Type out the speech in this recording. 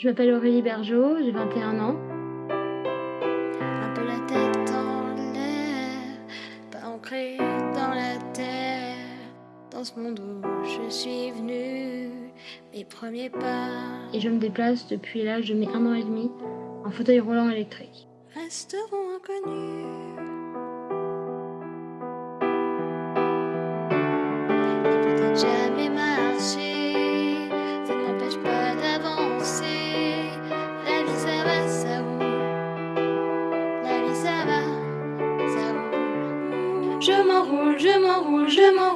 Je m'appelle Aurélie Bergeau, j'ai 21 ans. Un peu la tête en l'air, pas ancrée dans la terre. Dans ce monde où je suis venue, mes premiers pas Et je me déplace depuis l'âge de mes 1 an et demi en fauteuil roulant électrique. resteront inconnus. ça va, ça roule. Je m'enroule, je m'enroule, je m'enroule.